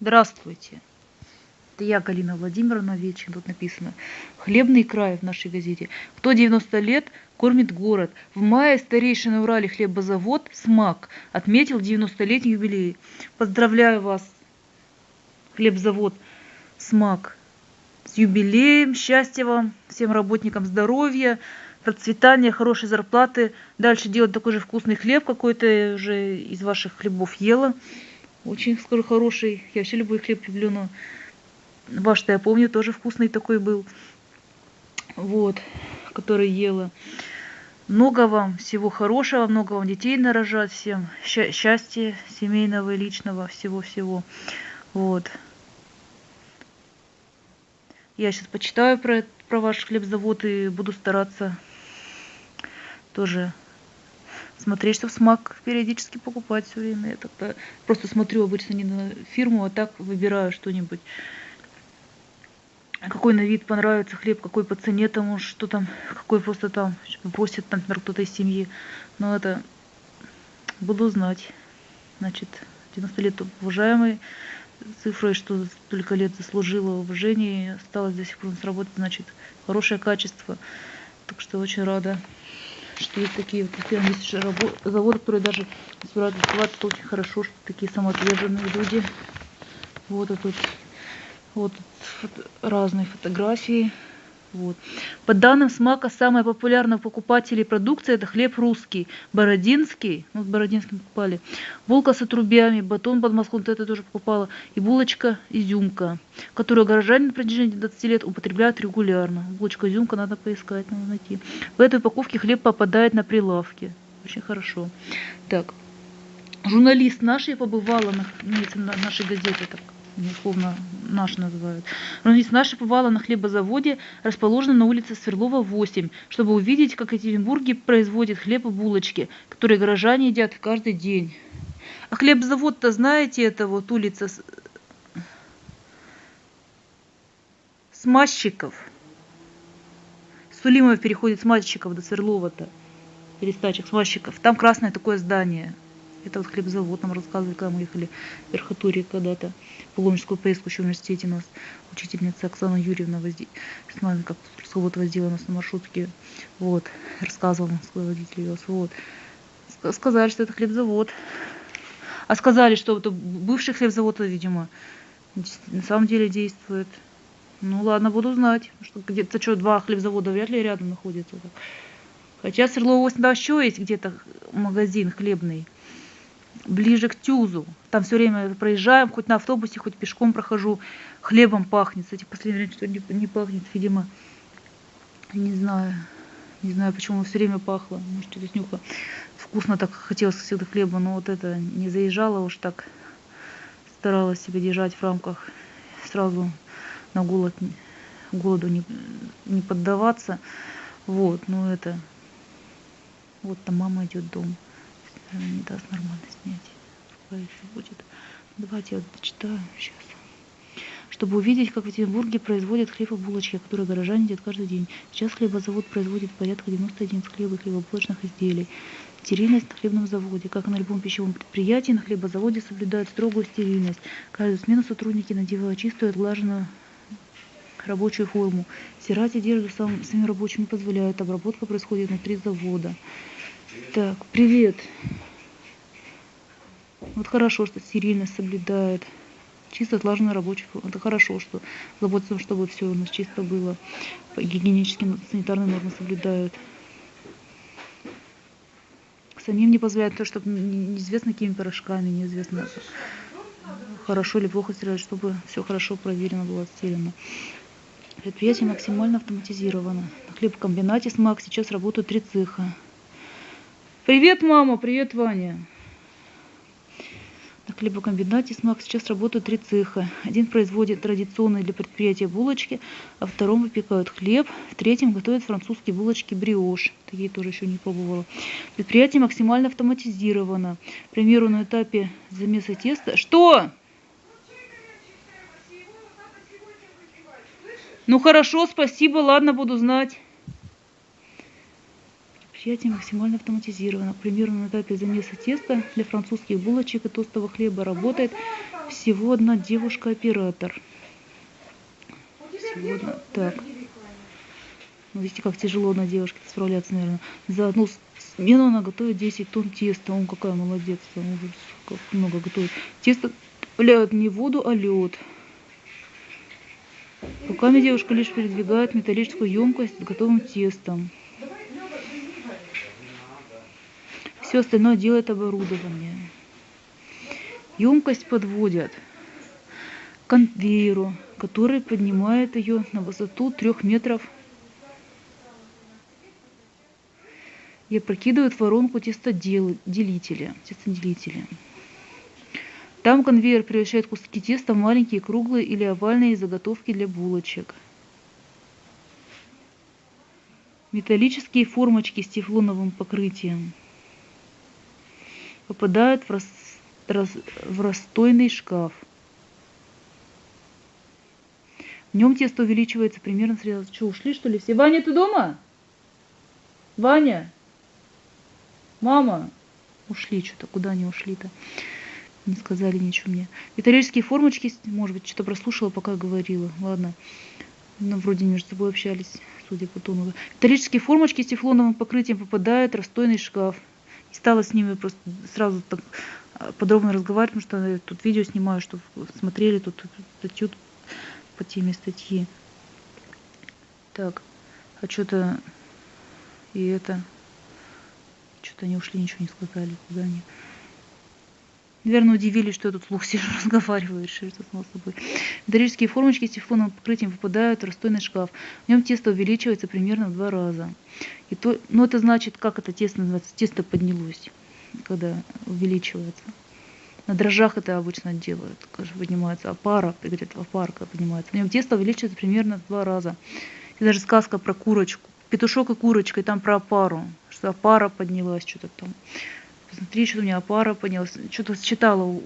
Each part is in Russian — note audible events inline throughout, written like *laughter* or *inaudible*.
Здравствуйте. Это я, Галина Владимировна Вечин, тут написано. Хлебный край в нашей газете. Кто 90 лет, кормит город. В мае старейший на Урале хлебозавод «СМАК» отметил 90-летний юбилей. Поздравляю вас, хлебзавод «СМАК», с юбилеем, счастья вам, всем работникам здоровья, процветания, хорошей зарплаты. Дальше делать такой же вкусный хлеб какой-то уже из ваших хлебов ела. Очень, скажу, хороший. Я вообще любой хлеб люблю, но ваш-то я помню, тоже вкусный такой был. Вот, который ела. Много вам всего хорошего, много вам детей нарожать всем. Счастья семейного и личного, всего-всего. Вот. Я сейчас почитаю про, про ваш хлебзавод и буду стараться тоже смотреть, чтобы смак периодически покупать все время. Я так просто смотрю обычно не на фирму, а так выбираю что-нибудь. Какой на вид понравится хлеб, какой по цене тому, что там, какой просто там просит, там, например, кто-то из семьи. Но это буду знать. Значит, 90 лет уважаемый цифрой, что столько лет заслужила уважение и осталось до сих пор сработать, значит, хорошее качество. Так что очень рада, что есть такие вот есть заводы, которые даже собираются открываться, это очень хорошо, что такие самоотверженные люди. Вот тут, вот тут разные фотографии. Вот. По данным СМАКа, самая популярная покупателей продукции это хлеб русский, бородинский, ну с бородинским покупали, булка с отрубями, батон под Москву, вот это тоже покупала, и булочка изюмка, которую горожане на протяжении 20 лет употребляют регулярно. Булочка изюмка надо поискать, надо найти. В этой упаковке хлеб попадает на прилавки. Очень хорошо. Так, журналист нашей побывала на, на нашей газете, так условно наш называют. Журналист наша побывала на хлебозаводе, расположенном на улице Сверлова, 8, чтобы увидеть, как Екатеринбурге производят хлеб и булочки, которые горожане едят каждый день. А хлебозавод-то, знаете, это вот улица Смазчиков. Сулимова переходит с Мальчиков до Сверлова-то. Перестачек, Смазчиков. Там красное такое здание. Это вот хлебзавод нам рассказывали, когда мы ехали в Верхотурье когда-то. Паломническую поездку еще в университете у нас учительница Оксана Юрьевна возди... с нами как экскурсовод возила нас на маршрутке. Вот, рассказывала нам, свой водитель вез. Вот. Сказали, что это хлебзавод. А сказали, что это бывший хлебзавод, видимо, на самом деле действует. Ну ладно, буду знать. Что где-то что, два хлебзавода вряд ли рядом находятся. Хотя Свердлова 8 да, еще есть где-то магазин хлебный ближе к Тюзу. Там все время проезжаем, хоть на автобусе, хоть пешком прохожу. Хлебом пахнет. Кстати, последнее время что не, не пахнет, видимо. Не знаю. Не знаю, почему все время пахло. Может, через нюха. Вкусно так хотелось всегда хлеба, но вот это не заезжала уж так. Старалась себя держать в рамках. Сразу на голод, голоду не, не поддаваться. Вот, ну это... Вот там мама идет дом не даст нормально снять. Какая еще будет. Давайте я вот почитаю сейчас. Чтобы увидеть, как в Екатеринбурге производят хлеб и булочки, которые горожане едят каждый день. Сейчас хлебозавод производит порядка 91 хлеба и хлебобулочных изделий. Стерильность на хлебном заводе. Как на любом пищевом предприятии, на хлебозаводе соблюдают строгую стерильность. Каждую смену сотрудники надевают чистую отглаженную рабочую форму. Стирать одежду сам, самим рабочим не позволяют. Обработка происходит внутри завода. Так, привет. Вот хорошо, что стерильность соблюдает. Чисто отлаженный рабочий Это хорошо, что заботится, чтобы все у нас чисто было. Гигиенические санитарные нормы соблюдают. Самим не позволяют то, чтобы неизвестно какими порошками, неизвестно хорошо или плохо стирать, чтобы все хорошо проверено было, отстирано. Предприятие максимально автоматизировано. На хлебокомбинате СМАК сейчас работают три цеха. Привет, мама, привет, Ваня. На хлебокомбинате СМАК сейчас работают три цеха. Один производит традиционные для предприятия булочки, а втором выпекают хлеб, в третьем готовят французские булочки бриош. Такие тоже еще не пробовала. Предприятие максимально автоматизировано. К примеру, на этапе замеса теста... Что? Ну хорошо, спасибо, ладно, буду знать. Предприятие максимально автоматизировано. К примеру, на этапе замеса теста для французских булочек и тостового хлеба работает Всего одна девушка-оператор. Всего одна. Так. Ну, видите, как тяжело на девушке справляться, наверное. За одну смену она готовит 10 тонн теста. Он какая молодец. Он как много готовит. Тесто вляют не воду, а лед. Руками девушка лишь передвигает металлическую емкость с готовым тестом. Все остальное делает оборудование. Емкость подводят к конвейеру, который поднимает ее на высоту трех метров и опрокидывает воронку тестоделителя. тестоделителя. Там конвейер превращает куски теста в маленькие круглые или овальные заготовки для булочек. Металлические формочки с тефлоновым покрытием попадают в, рас, рас, в расстойный шкаф. В нем тесто увеличивается примерно сразу. Что, ушли что ли все? Ваня, ты дома? Ваня? Мама? Ушли что-то. Куда они ушли-то? Не сказали ничего мне. Металлические формочки, может быть, что-то прослушала, пока говорила. Ладно. Ну, вроде между собой общались, судя по тону. Металлические формочки с тефлоновым покрытием попадают в расстойный шкаф. И стала с ними просто сразу так а, подробно разговаривать, потому что я тут видео снимаю, чтобы смотрели тут статью по теме статьи. Так, а что-то и это, что-то они ушли, ничего не сказали, куда они. Наверное, удивились, что я тут слух сижу, *laughs* разговариваю, решили, что само собой. Металлические формочки с тефлоновым покрытием попадают в расстойный шкаф. В нем тесто увеличивается примерно в два раза. И то, ну, это значит, как это тесто называется? Тесто поднялось, когда увеличивается. На дрожжах это обычно делают, конечно, поднимается опара, говорят, опарка поднимается. В нем тесто увеличивается примерно в два раза. И даже сказка про курочку, петушок и курочка, и там про опару, что опара поднялась, что-то там посмотри, что у меня пара поднялась. Что-то читала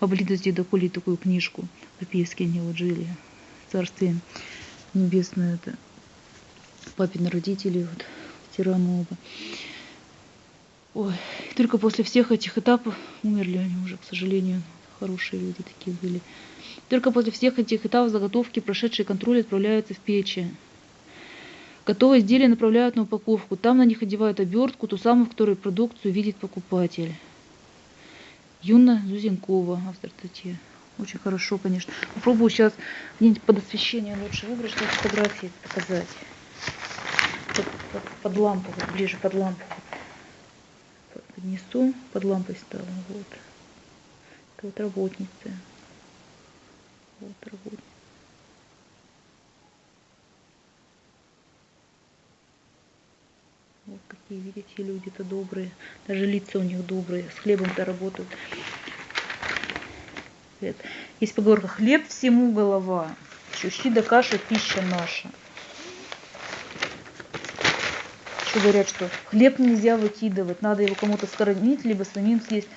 с деда Коли такую книжку. Записки они вот жили. Царствие небесное это. Папины родители, вот, тираны оба. Ой, только после всех этих этапов умерли они уже, к сожалению. Хорошие люди такие были. Только после всех этих этапов заготовки, прошедшие контроль, отправляются в печи. Готовые изделия направляют на упаковку. Там на них одевают обертку, ту самую, в которой продукцию видит покупатель. Юна Зузенкова, автор статьи. Очень хорошо, конечно. Попробую сейчас где-нибудь под освещение лучше выбрать, чтобы фотографии показать. Под, под, под лампу, вот ближе под лампу. Поднесу, под лампой стала. Вот. Это вот работница. Вот работница. Какие, видите, люди-то добрые. Даже лица у них добрые. С хлебом-то работают. Есть поговорка, хлеб всему голова. Щущи да каша пища наша. Еще говорят, что хлеб нельзя выкидывать, надо его кому-то скормить, либо самим съесть.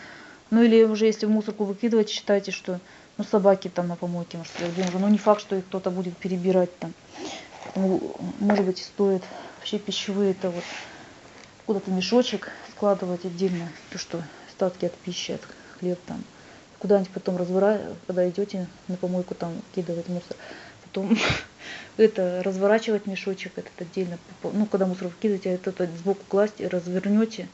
Ну или уже если в мусорку выкидывать, считайте, что ну собаки там на помойке, может, уже. Ну не факт, что их кто-то будет перебирать там. Ну, может быть, стоит вообще пищевые это вот куда-то мешочек складывать отдельно, то, что остатки от пищи, от хлеб там. Куда-нибудь потом разворачивать, когда идете на помойку там кидывать мусор. Потом *laughs* это разворачивать мешочек этот отдельно, ну, когда мусор вкидываете, а это сбоку класть, развернете,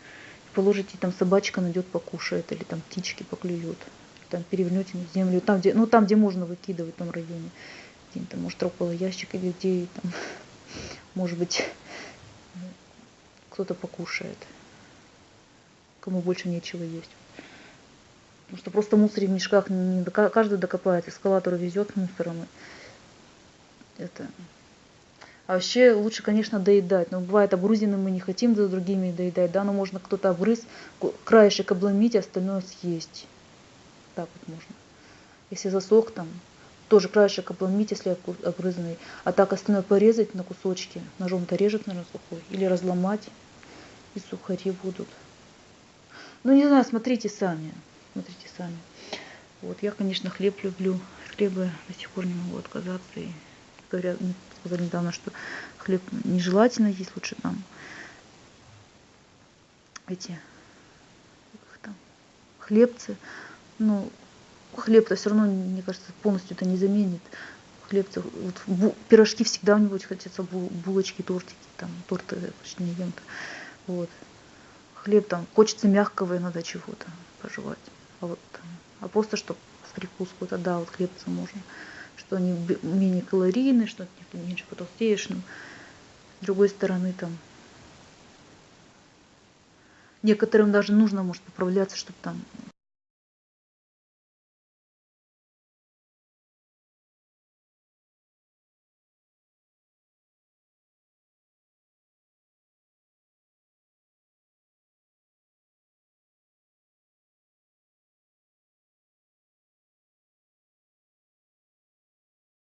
положите, там собачка найдет, покушает, или там птички поклюют. Там перевернете на землю, там, где, ну, там, где можно выкидывать в районе. Где-то, может, около ящика или где, там, *laughs* может быть, кто-то покушает. Кому больше нечего есть. Потому что просто мусор в мешках не каждый докопается. Эскалатор везет мусором. Это. А вообще лучше, конечно, доедать. Но бывает обгрузенным мы не хотим за другими доедать. Да, но можно кто-то обгрыз, краешек обломить, остальное съесть. Так вот можно. Если засох там, тоже краешек обломить, если обгрызанный. А так остальное порезать на кусочки. Ножом-то режет, наверное, сухой. Или разломать и сухари будут. Ну, не знаю, смотрите сами. Смотрите сами. Вот, я, конечно, хлеб люблю. От хлеба до сих пор не могу отказаться. И говорят, сказали недавно, что хлеб нежелательно есть, лучше там эти как там, хлебцы. Ну, хлеб-то все равно, мне кажется, полностью это не заменит. Хлеб-то, вот, бу, пирожки всегда у него хотятся, булочки, тортики, там, торты почти не ем. -то. Вот. Хлеб там, хочется мягкого иногда чего-то пожевать. А вот, а просто, чтобы в прикуску, да, вот хлебцы можно. Что они менее калорийные, что ты меньше потолстеешь. Но с другой стороны, там, некоторым даже нужно, может, поправляться, чтобы там